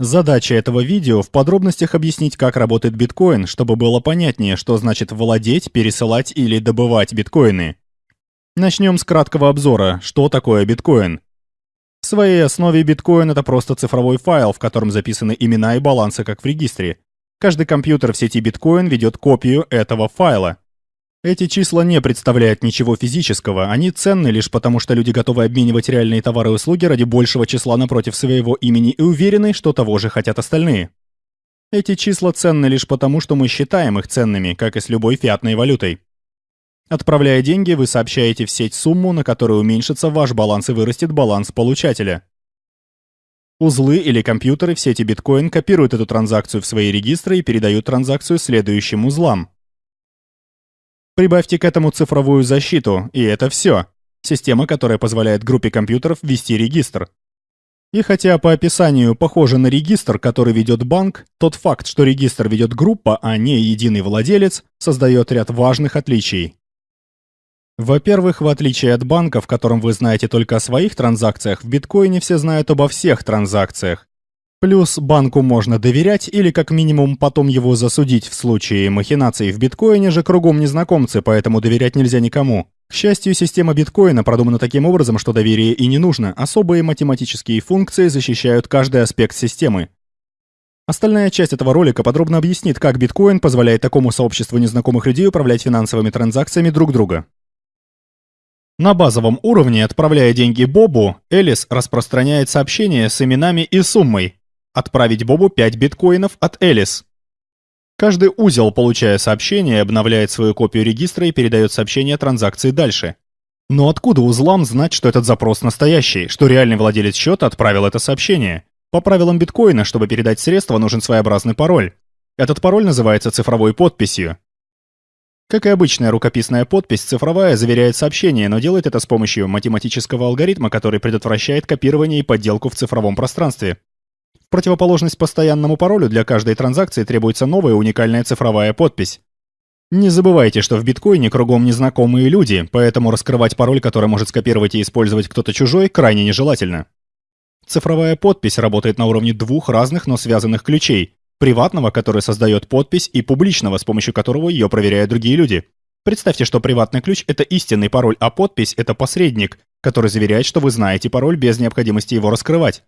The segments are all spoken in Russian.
Задача этого видео в подробностях объяснить, как работает биткоин, чтобы было понятнее, что значит владеть, пересылать или добывать биткоины. Начнем с краткого обзора, что такое биткоин. В своей основе биткоин — это просто цифровой файл, в котором записаны имена и балансы, как в регистре. Каждый компьютер в сети биткоин ведет копию этого файла. Эти числа не представляют ничего физического, они ценны лишь потому, что люди готовы обменивать реальные товары и услуги ради большего числа напротив своего имени и уверены, что того же хотят остальные. Эти числа ценны лишь потому, что мы считаем их ценными, как и с любой фиатной валютой. Отправляя деньги, вы сообщаете в сеть сумму, на которую уменьшится ваш баланс и вырастет баланс получателя. Узлы или компьютеры в сети биткоин копируют эту транзакцию в свои регистры и передают транзакцию следующим узлам. Прибавьте к этому цифровую защиту, и это все. Система, которая позволяет группе компьютеров вести регистр. И хотя по описанию похоже на регистр, который ведет банк, тот факт, что регистр ведет группа, а не единый владелец, создает ряд важных отличий. Во-первых, в отличие от банка, в котором вы знаете только о своих транзакциях, в биткоине все знают обо всех транзакциях. Плюс банку можно доверять или как минимум потом его засудить в случае махинаций в биткоине же кругом незнакомцы, поэтому доверять нельзя никому. К счастью, система биткоина продумана таким образом, что доверие и не нужно. Особые математические функции защищают каждый аспект системы. Остальная часть этого ролика подробно объяснит, как биткоин позволяет такому сообществу незнакомых людей управлять финансовыми транзакциями друг друга. На базовом уровне, отправляя деньги Бобу, Элис распространяет сообщения с именами и суммой, Отправить Бобу 5 биткоинов от Элис. Каждый узел, получая сообщение, обновляет свою копию регистра и передает сообщение транзакции дальше. Но откуда узлам знать, что этот запрос настоящий, что реальный владелец счета отправил это сообщение? По правилам биткоина, чтобы передать средства, нужен своеобразный пароль. Этот пароль называется цифровой подписью. Как и обычная рукописная подпись, цифровая заверяет сообщение, но делает это с помощью математического алгоритма, который предотвращает копирование и подделку в цифровом пространстве. В противоположность постоянному паролю для каждой транзакции требуется новая уникальная цифровая подпись. Не забывайте, что в биткоине кругом незнакомые люди, поэтому раскрывать пароль, который может скопировать и использовать кто-то чужой, крайне нежелательно. Цифровая подпись работает на уровне двух разных, но связанных ключей. Приватного, который создает подпись, и публичного, с помощью которого ее проверяют другие люди. Представьте, что приватный ключ — это истинный пароль, а подпись — это посредник, который заверяет, что вы знаете пароль без необходимости его раскрывать.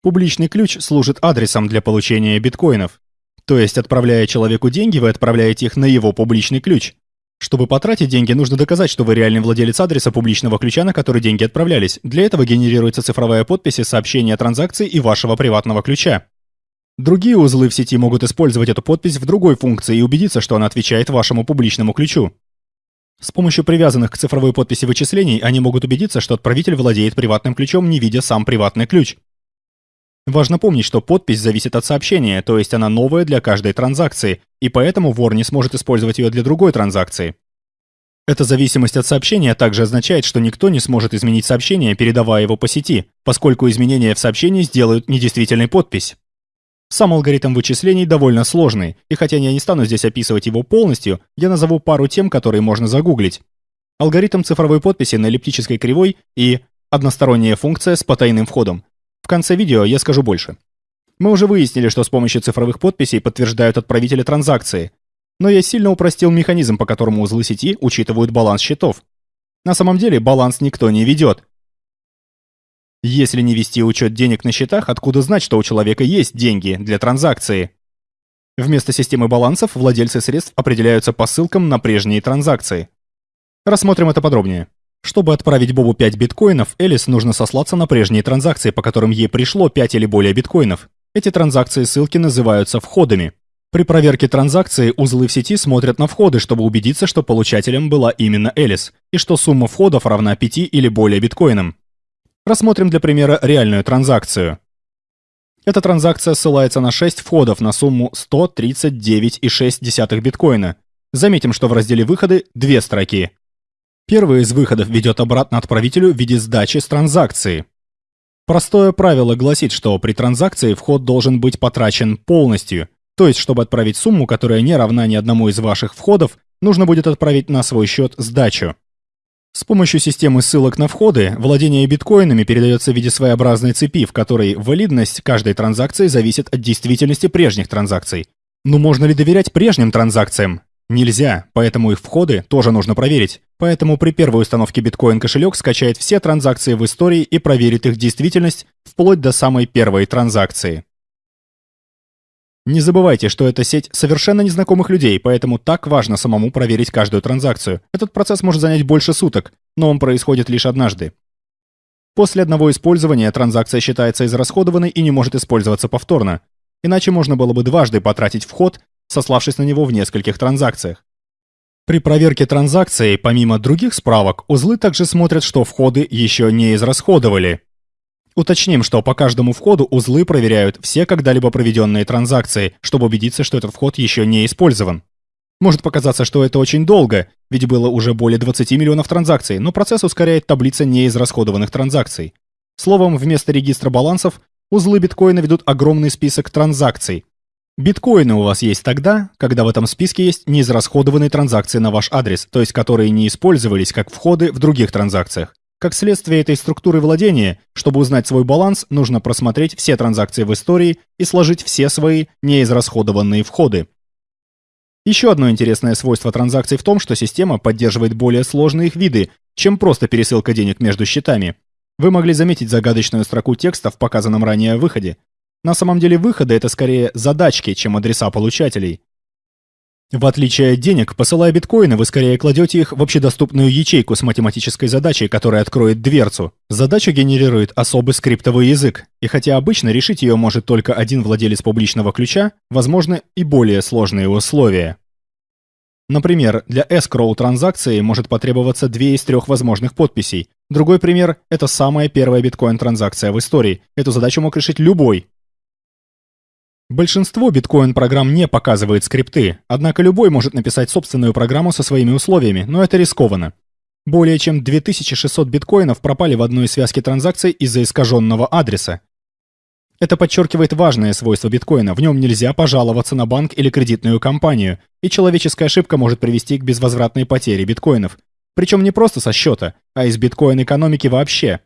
Публичный ключ служит адресом для получения биткоинов. То есть, отправляя человеку деньги, вы отправляете их на его публичный ключ. Чтобы потратить деньги, нужно доказать, что вы реальный владелец адреса публичного ключа, на который деньги отправлялись. Для этого генерируется цифровая подпись и сообщение о транзакции и вашего приватного ключа. Другие узлы в сети могут использовать эту подпись в другой функции и убедиться, что она отвечает вашему публичному ключу. С помощью привязанных к цифровой подписи вычислений они могут убедиться, что отправитель владеет приватным ключом, не видя сам приватный ключ. Важно помнить, что подпись зависит от сообщения, то есть она новая для каждой транзакции, и поэтому вор не сможет использовать ее для другой транзакции. Эта зависимость от сообщения также означает, что никто не сможет изменить сообщение, передавая его по сети, поскольку изменения в сообщении сделают недействительной подпись. Сам алгоритм вычислений довольно сложный, и хотя я не стану здесь описывать его полностью, я назову пару тем, которые можно загуглить. Алгоритм цифровой подписи на эллиптической кривой и односторонняя функция с потайным входом, в конце видео я скажу больше. Мы уже выяснили, что с помощью цифровых подписей подтверждают отправители транзакции, но я сильно упростил механизм, по которому узлы сети учитывают баланс счетов. На самом деле баланс никто не ведет. Если не вести учет денег на счетах, откуда знать, что у человека есть деньги для транзакции? Вместо системы балансов владельцы средств определяются по ссылкам на прежние транзакции. Рассмотрим это подробнее. Чтобы отправить Бобу 5 биткоинов, Элис нужно сослаться на прежние транзакции, по которым ей пришло 5 или более биткоинов. Эти транзакции ссылки называются входами. При проверке транзакции узлы в сети смотрят на входы, чтобы убедиться, что получателем была именно Элис, и что сумма входов равна 5 или более биткоинам. Рассмотрим для примера реальную транзакцию. Эта транзакция ссылается на 6 входов на сумму 139,6 биткоина. Заметим, что в разделе «Выходы» две строки. Первый из выходов ведет обратно отправителю в виде сдачи с транзакции. Простое правило гласит, что при транзакции вход должен быть потрачен полностью, то есть, чтобы отправить сумму, которая не равна ни одному из ваших входов, нужно будет отправить на свой счет сдачу. С помощью системы ссылок на входы владение биткоинами передается в виде своеобразной цепи, в которой валидность каждой транзакции зависит от действительности прежних транзакций. Но можно ли доверять прежним транзакциям? Нельзя, поэтому их входы тоже нужно проверить. Поэтому при первой установке биткоин кошелек скачает все транзакции в истории и проверит их действительность вплоть до самой первой транзакции. Не забывайте, что это сеть совершенно незнакомых людей, поэтому так важно самому проверить каждую транзакцию. Этот процесс может занять больше суток, но он происходит лишь однажды. После одного использования транзакция считается израсходованной и не может использоваться повторно. Иначе можно было бы дважды потратить вход, сославшись на него в нескольких транзакциях. При проверке транзакции, помимо других справок, узлы также смотрят, что входы еще не израсходовали. Уточним, что по каждому входу узлы проверяют все когда-либо проведенные транзакции, чтобы убедиться, что этот вход еще не использован. Может показаться, что это очень долго, ведь было уже более 20 миллионов транзакций, но процесс ускоряет таблица неизрасходованных транзакций. Словом, вместо регистра балансов узлы биткоина ведут огромный список транзакций. Биткоины у вас есть тогда, когда в этом списке есть неизрасходованные транзакции на ваш адрес, то есть которые не использовались как входы в других транзакциях. Как следствие этой структуры владения, чтобы узнать свой баланс, нужно просмотреть все транзакции в истории и сложить все свои неизрасходованные входы. Еще одно интересное свойство транзакций в том, что система поддерживает более сложные их виды, чем просто пересылка денег между счетами. Вы могли заметить загадочную строку текста в показанном ранее выходе. На самом деле выходы — это скорее задачки, чем адреса получателей. В отличие от денег, посылая биткоины, вы скорее кладете их в общедоступную ячейку с математической задачей, которая откроет дверцу. Задача генерирует особый скриптовый язык, и хотя обычно решить ее может только один владелец публичного ключа, возможны и более сложные условия. Например, для escrow транзакции может потребоваться две из трех возможных подписей. Другой пример – это самая первая биткоин-транзакция в истории. Эту задачу мог решить любой, Большинство биткоин-программ не показывает скрипты, однако любой может написать собственную программу со своими условиями, но это рискованно. Более чем 2600 биткоинов пропали в одной связке транзакций из-за искаженного адреса. Это подчеркивает важное свойство биткоина, в нем нельзя пожаловаться на банк или кредитную компанию, и человеческая ошибка может привести к безвозвратной потере биткоинов. Причем не просто со счета, а из биткоин-экономики вообще.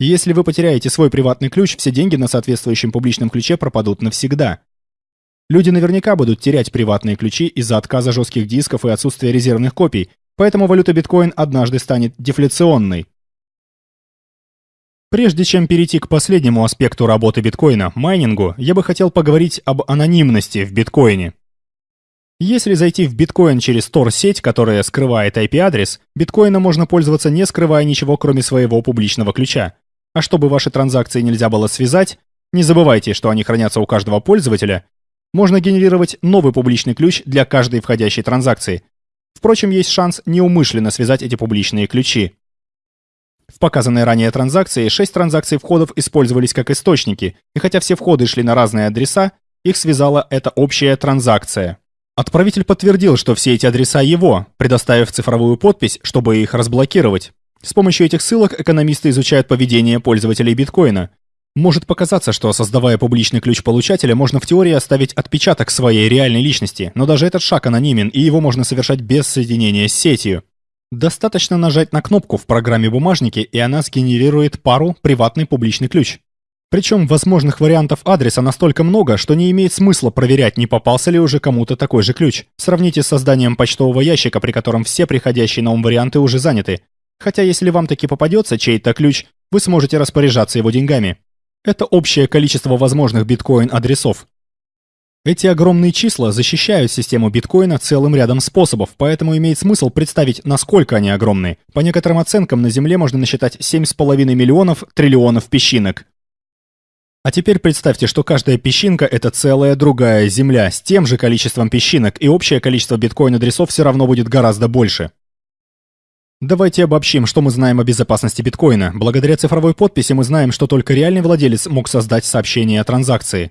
Если вы потеряете свой приватный ключ, все деньги на соответствующем публичном ключе пропадут навсегда. Люди наверняка будут терять приватные ключи из-за отказа жестких дисков и отсутствия резервных копий, поэтому валюта биткоин однажды станет дефляционной. Прежде чем перейти к последнему аспекту работы биткоина – майнингу, я бы хотел поговорить об анонимности в биткоине. Если зайти в биткоин через Tor-сеть, которая скрывает IP-адрес, биткоина можно пользоваться не скрывая ничего, кроме своего публичного ключа. А чтобы ваши транзакции нельзя было связать, не забывайте, что они хранятся у каждого пользователя, можно генерировать новый публичный ключ для каждой входящей транзакции. Впрочем, есть шанс неумышленно связать эти публичные ключи. В показанной ранее транзакции 6 транзакций входов использовались как источники, и хотя все входы шли на разные адреса, их связала эта общая транзакция. Отправитель подтвердил, что все эти адреса его, предоставив цифровую подпись, чтобы их разблокировать. С помощью этих ссылок экономисты изучают поведение пользователей биткоина. Может показаться, что создавая публичный ключ получателя, можно в теории оставить отпечаток своей реальной личности, но даже этот шаг анонимен, и его можно совершать без соединения с сетью. Достаточно нажать на кнопку в программе бумажники, и она сгенерирует пару приватный публичный ключ. Причем возможных вариантов адреса настолько много, что не имеет смысла проверять, не попался ли уже кому-то такой же ключ. Сравните с созданием почтового ящика, при котором все приходящие на ум варианты уже заняты. Хотя если вам таки попадется чей-то ключ, вы сможете распоряжаться его деньгами. Это общее количество возможных биткоин-адресов. Эти огромные числа защищают систему биткоина целым рядом способов, поэтому имеет смысл представить, насколько они огромны. По некоторым оценкам на Земле можно насчитать 7,5 миллионов триллионов песчинок. А теперь представьте, что каждая песчинка — это целая другая Земля с тем же количеством песчинок, и общее количество биткоин-адресов все равно будет гораздо больше. Давайте обобщим, что мы знаем о безопасности биткоина. Благодаря цифровой подписи мы знаем, что только реальный владелец мог создать сообщение о транзакции.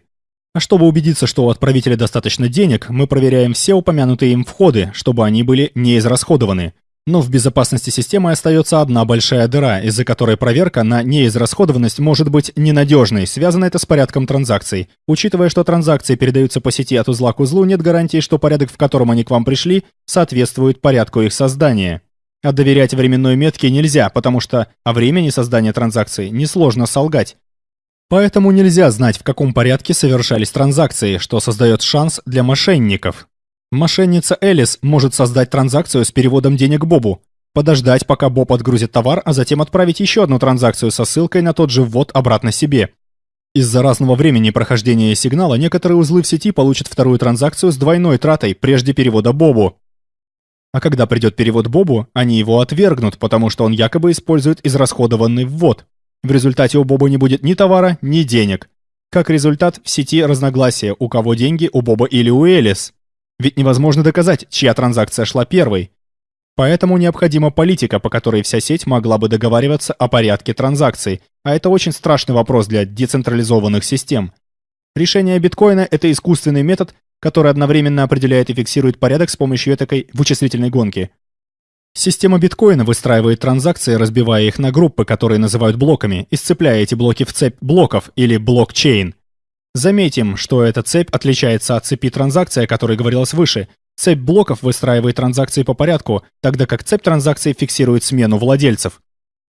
А чтобы убедиться, что у отправителя достаточно денег, мы проверяем все упомянутые им входы, чтобы они были не израсходованы. Но в безопасности системы остается одна большая дыра, из-за которой проверка на неизрасходованность может быть ненадежной, связано это с порядком транзакций. Учитывая, что транзакции передаются по сети от узла к узлу, нет гарантии, что порядок, в котором они к вам пришли, соответствует порядку их создания. А доверять временной метке нельзя, потому что о времени создания транзакции несложно солгать. Поэтому нельзя знать, в каком порядке совершались транзакции, что создает шанс для мошенников. Мошенница Элис может создать транзакцию с переводом денег Бобу, подождать, пока Боб отгрузит товар, а затем отправить еще одну транзакцию со ссылкой на тот же ввод обратно себе. Из-за разного времени прохождения сигнала некоторые узлы в сети получат вторую транзакцию с двойной тратой прежде перевода Бобу. А когда придет перевод Бобу, они его отвергнут, потому что он якобы использует израсходованный ввод. В результате у Боба не будет ни товара, ни денег. Как результат, в сети разногласия, у кого деньги, у Боба или у Элис. Ведь невозможно доказать, чья транзакция шла первой. Поэтому необходима политика, по которой вся сеть могла бы договариваться о порядке транзакций, а это очень страшный вопрос для децентрализованных систем. Решение биткоина – это искусственный метод, который одновременно определяет и фиксирует порядок с помощью такой вычислительной гонки. Система биткоина выстраивает транзакции, разбивая их на группы, которые называют блоками, и сцепляя эти блоки в цепь блоков или блокчейн. Заметим, что эта цепь отличается от цепи транзакций, о которой говорилось выше. Цепь блоков выстраивает транзакции по порядку, тогда как цепь транзакций фиксирует смену владельцев.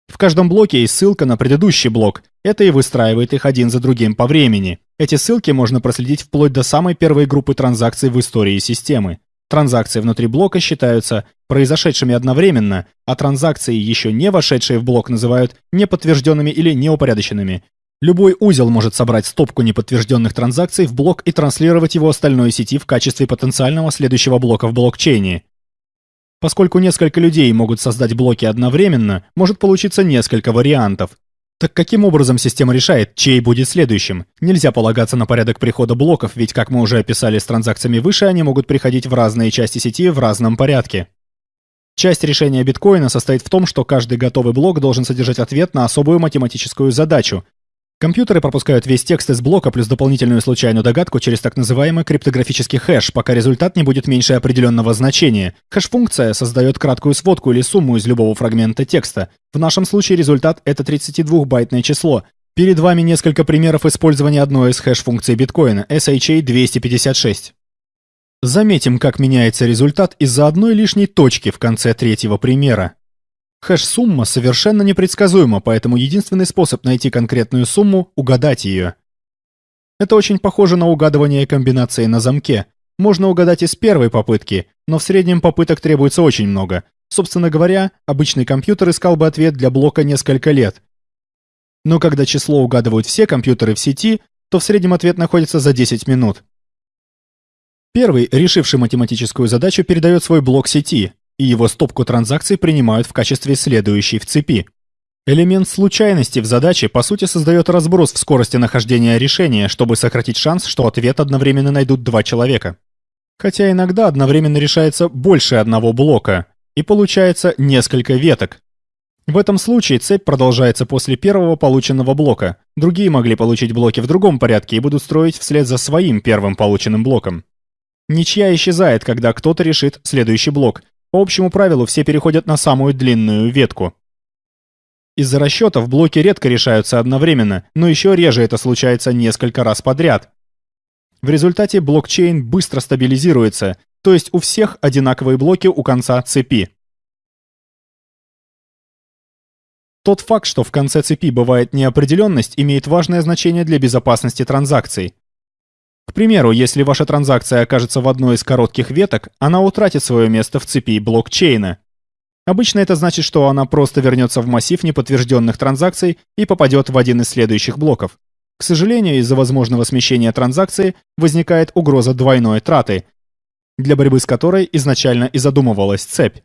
В каждом блоке есть ссылка на предыдущий блок. Это и выстраивает их один за другим по времени. Эти ссылки можно проследить вплоть до самой первой группы транзакций в истории системы. Транзакции внутри блока считаются произошедшими одновременно, а транзакции, еще не вошедшие в блок, называют неподтвержденными или неупорядоченными. Любой узел может собрать стопку неподтвержденных транзакций в блок и транслировать его остальной сети в качестве потенциального следующего блока в блокчейне. Поскольку несколько людей могут создать блоки одновременно, может получиться несколько вариантов. Так каким образом система решает, чей будет следующим? Нельзя полагаться на порядок прихода блоков, ведь, как мы уже описали с транзакциями выше, они могут приходить в разные части сети в разном порядке. Часть решения биткоина состоит в том, что каждый готовый блок должен содержать ответ на особую математическую задачу, Компьютеры пропускают весь текст из блока плюс дополнительную случайную догадку через так называемый криптографический хэш, пока результат не будет меньше определенного значения. Хэш-функция создает краткую сводку или сумму из любого фрагмента текста. В нашем случае результат — это 32-байтное число. Перед вами несколько примеров использования одной из хэш-функций биткоина — SHA-256. Заметим, как меняется результат из-за одной лишней точки в конце третьего примера. Хэш-сумма совершенно непредсказуема, поэтому единственный способ найти конкретную сумму – угадать ее. Это очень похоже на угадывание комбинации на замке. Можно угадать и с первой попытки, но в среднем попыток требуется очень много. Собственно говоря, обычный компьютер искал бы ответ для блока несколько лет. Но когда число угадывают все компьютеры в сети, то в среднем ответ находится за 10 минут. Первый, решивший математическую задачу, передает свой блок сети, и его стопку транзакций принимают в качестве следующей в цепи. Элемент случайности в задаче по сути создает разброс в скорости нахождения решения, чтобы сократить шанс, что ответ одновременно найдут два человека. Хотя иногда одновременно решается больше одного блока, и получается несколько веток. В этом случае цепь продолжается после первого полученного блока. Другие могли получить блоки в другом порядке и будут строить вслед за своим первым полученным блоком. Ничья исчезает, когда кто-то решит следующий блок, по общему правилу все переходят на самую длинную ветку. Из-за расчетов блоки редко решаются одновременно, но еще реже это случается несколько раз подряд. В результате блокчейн быстро стабилизируется, то есть у всех одинаковые блоки у конца цепи. Тот факт, что в конце цепи бывает неопределенность, имеет важное значение для безопасности транзакций. К примеру, если ваша транзакция окажется в одной из коротких веток, она утратит свое место в цепи блокчейна. Обычно это значит, что она просто вернется в массив неподтвержденных транзакций и попадет в один из следующих блоков. К сожалению, из-за возможного смещения транзакции возникает угроза двойной траты, для борьбы с которой изначально и задумывалась цепь.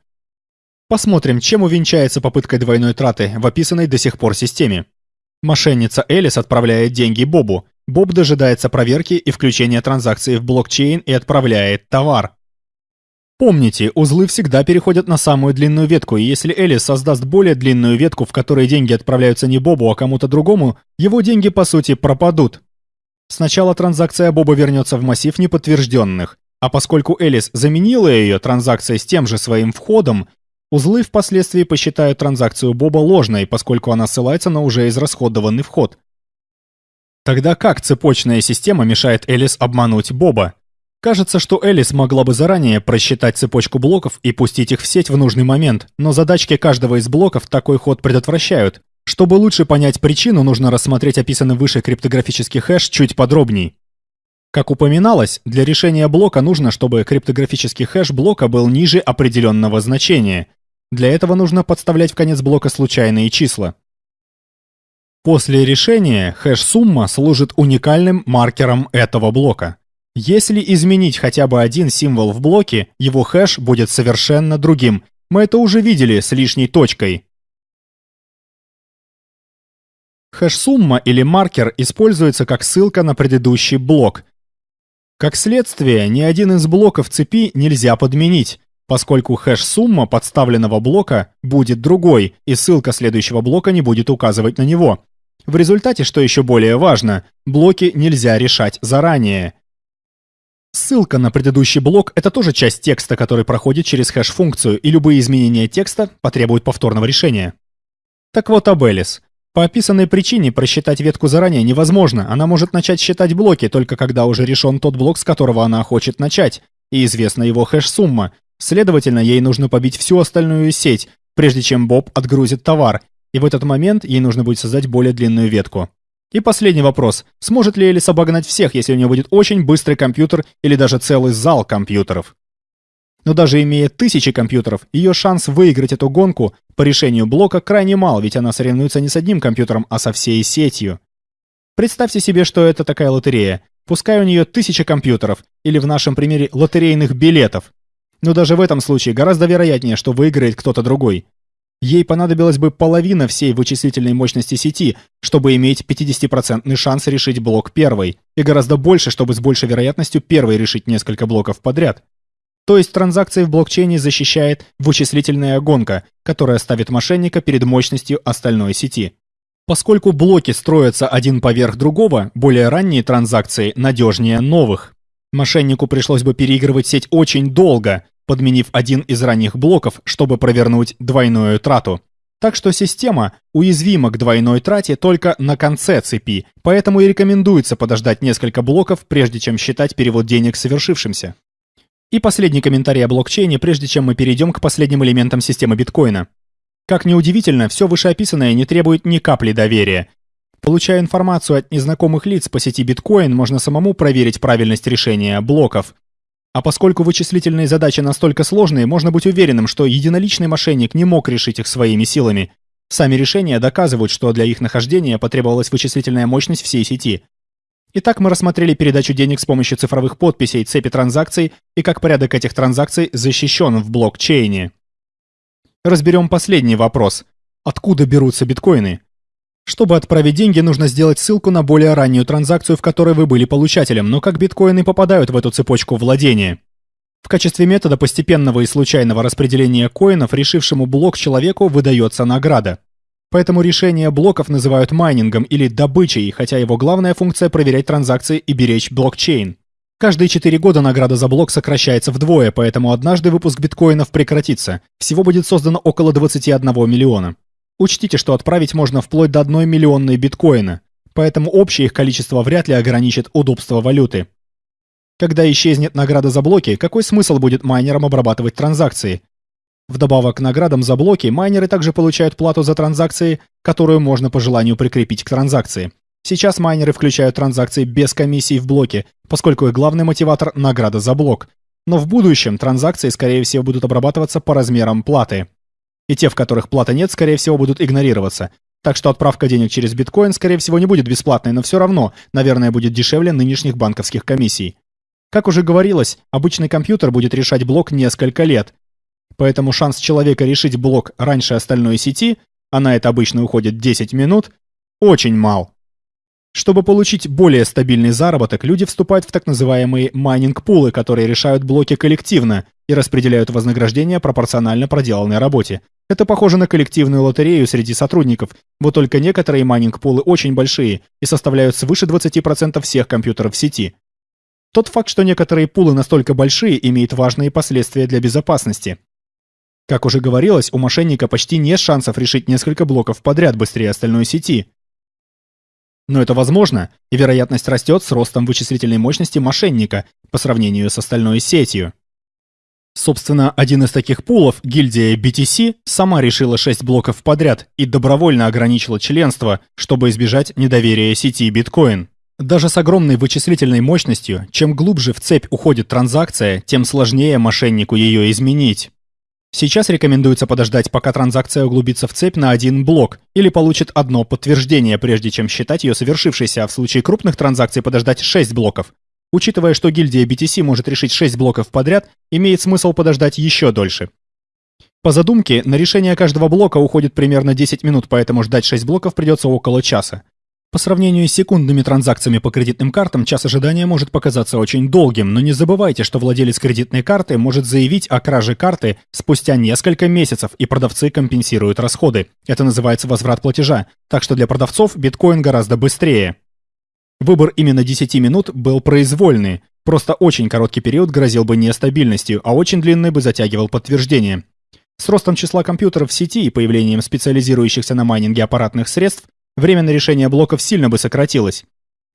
Посмотрим, чем увенчается попытка двойной траты в описанной до сих пор системе. Мошенница Элис отправляет деньги Бобу, Боб дожидается проверки и включения транзакции в блокчейн и отправляет товар. Помните, узлы всегда переходят на самую длинную ветку, и если Элис создаст более длинную ветку, в которой деньги отправляются не Бобу, а кому-то другому, его деньги по сути пропадут. Сначала транзакция Боба вернется в массив неподтвержденных, а поскольку Элис заменила ее транзакцией с тем же своим входом, узлы впоследствии посчитают транзакцию Боба ложной, поскольку она ссылается на уже израсходованный вход. Тогда как цепочная система мешает Элис обмануть Боба? Кажется, что Элис могла бы заранее просчитать цепочку блоков и пустить их в сеть в нужный момент, но задачки каждого из блоков такой ход предотвращают. Чтобы лучше понять причину, нужно рассмотреть описанный выше криптографический хэш чуть подробней. Как упоминалось, для решения блока нужно, чтобы криптографический хэш блока был ниже определенного значения. Для этого нужно подставлять в конец блока случайные числа. После решения хэш-сумма служит уникальным маркером этого блока. Если изменить хотя бы один символ в блоке, его хэш будет совершенно другим. Мы это уже видели с лишней точкой. Хэш-сумма или маркер используется как ссылка на предыдущий блок. Как следствие, ни один из блоков цепи нельзя подменить, поскольку хэш-сумма подставленного блока будет другой, и ссылка следующего блока не будет указывать на него. В результате, что еще более важно, блоки нельзя решать заранее. Ссылка на предыдущий блок – это тоже часть текста, который проходит через хэш-функцию, и любые изменения текста потребуют повторного решения. Так вот об. По описанной причине просчитать ветку заранее невозможно, она может начать считать блоки только когда уже решен тот блок, с которого она хочет начать, и известна его хэш-сумма. Следовательно, ей нужно побить всю остальную сеть, прежде чем Боб отгрузит товар, и в этот момент ей нужно будет создать более длинную ветку. И последний вопрос. Сможет ли Элис обогнать всех, если у нее будет очень быстрый компьютер или даже целый зал компьютеров? Но даже имея тысячи компьютеров, ее шанс выиграть эту гонку по решению блока крайне мал, ведь она соревнуется не с одним компьютером, а со всей сетью. Представьте себе, что это такая лотерея. Пускай у нее тысяча компьютеров, или в нашем примере лотерейных билетов. Но даже в этом случае гораздо вероятнее, что выиграет кто-то другой. Ей понадобилась бы половина всей вычислительной мощности сети, чтобы иметь 50% шанс решить блок первой, и гораздо больше, чтобы с большей вероятностью первой решить несколько блоков подряд. То есть транзакции в блокчейне защищает вычислительная гонка, которая ставит мошенника перед мощностью остальной сети. Поскольку блоки строятся один поверх другого, более ранние транзакции надежнее новых. Мошеннику пришлось бы переигрывать сеть очень долго, подменив один из ранних блоков, чтобы провернуть двойную трату. Так что система уязвима к двойной трате только на конце цепи, поэтому и рекомендуется подождать несколько блоков, прежде чем считать перевод денег совершившимся. И последний комментарий о блокчейне, прежде чем мы перейдем к последним элементам системы биткоина. Как ни удивительно, все вышеописанное не требует ни капли доверия. Получая информацию от незнакомых лиц по сети биткоин, можно самому проверить правильность решения блоков, а поскольку вычислительные задачи настолько сложные, можно быть уверенным, что единоличный мошенник не мог решить их своими силами. Сами решения доказывают, что для их нахождения потребовалась вычислительная мощность всей сети. Итак, мы рассмотрели передачу денег с помощью цифровых подписей, цепи транзакций и как порядок этих транзакций защищен в блокчейне. Разберем последний вопрос. Откуда берутся биткоины? Чтобы отправить деньги, нужно сделать ссылку на более раннюю транзакцию, в которой вы были получателем, но как биткоины попадают в эту цепочку владения? В качестве метода постепенного и случайного распределения коинов решившему блок человеку выдается награда. Поэтому решение блоков называют майнингом или добычей, хотя его главная функция проверять транзакции и беречь блокчейн. Каждые 4 года награда за блок сокращается вдвое, поэтому однажды выпуск биткоинов прекратится. Всего будет создано около 21 миллиона. Учтите, что отправить можно вплоть до 1 миллионной биткоина, поэтому общее их количество вряд ли ограничит удобство валюты. Когда исчезнет награда за блоки, какой смысл будет майнерам обрабатывать транзакции? Вдобавок к наградам за блоки, майнеры также получают плату за транзакции, которую можно по желанию прикрепить к транзакции. Сейчас майнеры включают транзакции без комиссий в блоке, поскольку их главный мотиватор – награда за блок. Но в будущем транзакции, скорее всего, будут обрабатываться по размерам платы и те, в которых платы нет, скорее всего, будут игнорироваться. Так что отправка денег через биткоин, скорее всего, не будет бесплатной, но все равно, наверное, будет дешевле нынешних банковских комиссий. Как уже говорилось, обычный компьютер будет решать блок несколько лет. Поэтому шанс человека решить блок раньше остальной сети, а на это обычно уходит 10 минут, очень мал. Чтобы получить более стабильный заработок, люди вступают в так называемые майнинг-пулы, которые решают блоки коллективно и распределяют вознаграждение пропорционально проделанной работе. Это похоже на коллективную лотерею среди сотрудников, вот только некоторые майнинг-пулы очень большие и составляют свыше 20% всех компьютеров в сети. Тот факт, что некоторые пулы настолько большие, имеет важные последствия для безопасности. Как уже говорилось, у мошенника почти нет шансов решить несколько блоков подряд быстрее остальной сети. Но это возможно, и вероятность растет с ростом вычислительной мощности мошенника по сравнению с остальной сетью. Собственно, один из таких пулов, гильдия BTC, сама решила 6 блоков подряд и добровольно ограничила членство, чтобы избежать недоверия сети биткоин. Даже с огромной вычислительной мощностью, чем глубже в цепь уходит транзакция, тем сложнее мошеннику ее изменить. Сейчас рекомендуется подождать, пока транзакция углубится в цепь на один блок или получит одно подтверждение, прежде чем считать ее совершившейся, а в случае крупных транзакций подождать 6 блоков. Учитывая, что гильдия BTC может решить 6 блоков подряд, имеет смысл подождать еще дольше. По задумке, на решение каждого блока уходит примерно 10 минут, поэтому ждать 6 блоков придется около часа. По сравнению с секундными транзакциями по кредитным картам, час ожидания может показаться очень долгим, но не забывайте, что владелец кредитной карты может заявить о краже карты спустя несколько месяцев, и продавцы компенсируют расходы. Это называется возврат платежа, так что для продавцов биткоин гораздо быстрее. Выбор именно 10 минут был произвольный, просто очень короткий период грозил бы нестабильностью, а очень длинный бы затягивал подтверждение. С ростом числа компьютеров в сети и появлением специализирующихся на майнинге аппаратных средств время на решение блоков сильно бы сократилось.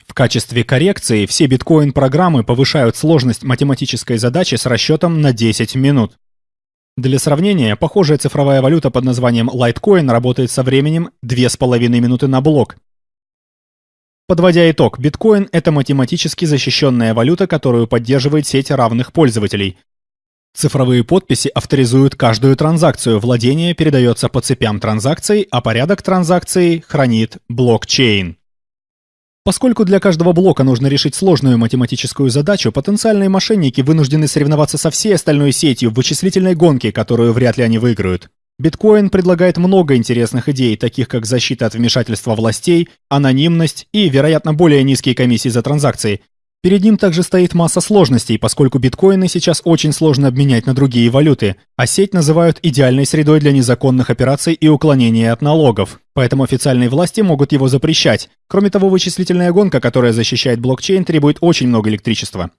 В качестве коррекции все биткоин-программы повышают сложность математической задачи с расчетом на 10 минут. Для сравнения, похожая цифровая валюта под названием Litecoin работает со временем 2,5 минуты на блок. Подводя итог, биткоин – это математически защищенная валюта, которую поддерживает сеть равных пользователей, Цифровые подписи авторизуют каждую транзакцию, владение передается по цепям транзакций, а порядок транзакций хранит блокчейн. Поскольку для каждого блока нужно решить сложную математическую задачу, потенциальные мошенники вынуждены соревноваться со всей остальной сетью в вычислительной гонке, которую вряд ли они выиграют. Биткоин предлагает много интересных идей, таких как защита от вмешательства властей, анонимность и, вероятно, более низкие комиссии за транзакции, Перед ним также стоит масса сложностей, поскольку биткоины сейчас очень сложно обменять на другие валюты, а сеть называют идеальной средой для незаконных операций и уклонения от налогов. Поэтому официальные власти могут его запрещать. Кроме того, вычислительная гонка, которая защищает блокчейн, требует очень много электричества.